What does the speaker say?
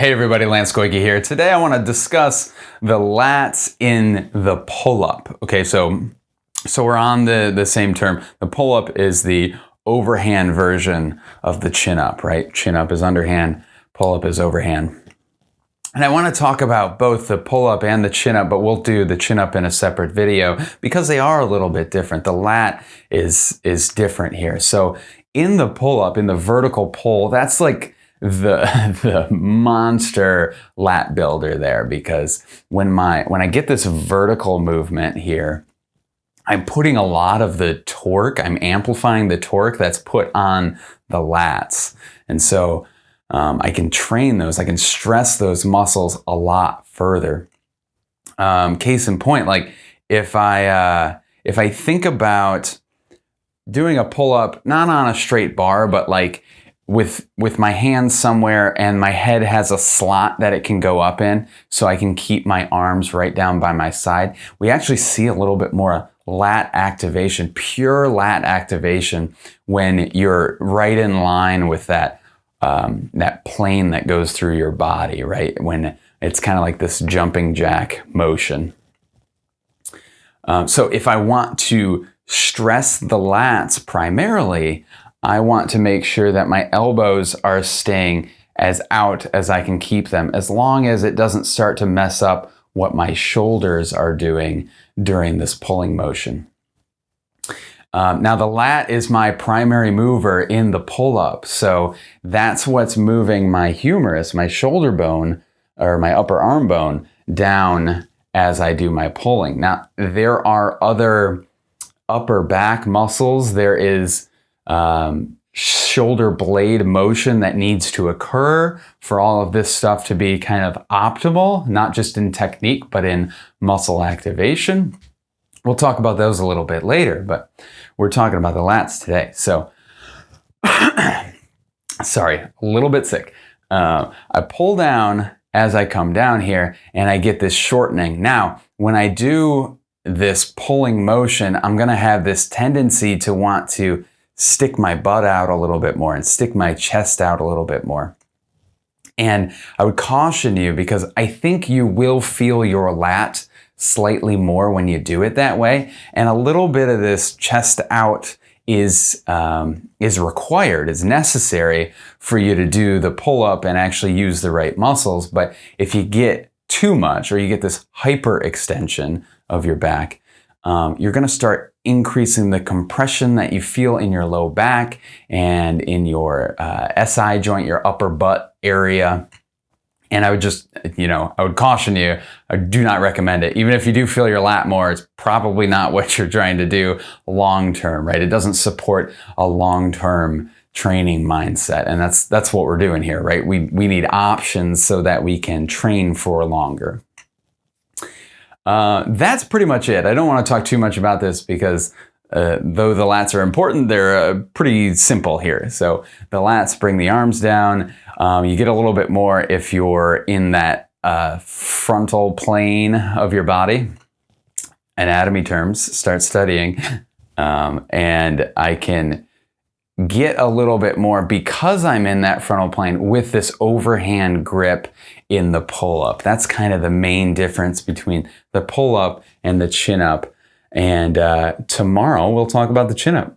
Hey everybody, Lance Goyke here. Today I want to discuss the lats in the pull-up. Okay, so so we're on the, the same term. The pull-up is the overhand version of the chin-up, right? Chin-up is underhand, pull-up is overhand. And I want to talk about both the pull-up and the chin-up, but we'll do the chin-up in a separate video because they are a little bit different. The lat is, is different here. So in the pull-up, in the vertical pull, that's like the the monster lat builder there because when my when I get this vertical movement here, I'm putting a lot of the torque, I'm amplifying the torque that's put on the lats. And so um, I can train those, I can stress those muscles a lot further. Um, case in point, like if I uh, if I think about doing a pull up, not on a straight bar, but like with with my hands somewhere and my head has a slot that it can go up in so I can keep my arms right down by my side. We actually see a little bit more lat activation, pure lat activation when you're right in line with that um, that plane that goes through your body, right? When it's kind of like this jumping jack motion. Um, so if I want to stress the lats primarily, I want to make sure that my elbows are staying as out as I can keep them, as long as it doesn't start to mess up what my shoulders are doing during this pulling motion. Um, now the lat is my primary mover in the pull-up, so that's what's moving my humerus, my shoulder bone, or my upper arm bone, down as I do my pulling. Now there are other upper back muscles. There is um, shoulder blade motion that needs to occur for all of this stuff to be kind of optimal, not just in technique, but in muscle activation. We'll talk about those a little bit later, but we're talking about the lats today. So, sorry, a little bit sick. Uh, I pull down as I come down here and I get this shortening. Now, when I do this pulling motion, I'm going to have this tendency to want to stick my butt out a little bit more and stick my chest out a little bit more. And I would caution you because I think you will feel your lat slightly more when you do it that way. And a little bit of this chest out is, um, is required, is necessary for you to do the pull up and actually use the right muscles. But if you get too much or you get this hyper extension of your back, um, you're going to start increasing the compression that you feel in your low back and in your uh, SI joint, your upper butt area. And I would just, you know, I would caution you, I do not recommend it. Even if you do feel your lat more, it's probably not what you're trying to do long term, right? It doesn't support a long term training mindset. And that's that's what we're doing here, right? We we need options so that we can train for longer. Uh, that's pretty much it. I don't want to talk too much about this because uh, though the lats are important, they're uh, pretty simple here. So the lats bring the arms down. Um, you get a little bit more if you're in that uh, frontal plane of your body. Anatomy terms, start studying. Um, and I can get a little bit more because I'm in that frontal plane with this overhand grip in the pull up. That's kind of the main difference between the pull up and the chin up. And uh, tomorrow we'll talk about the chin up.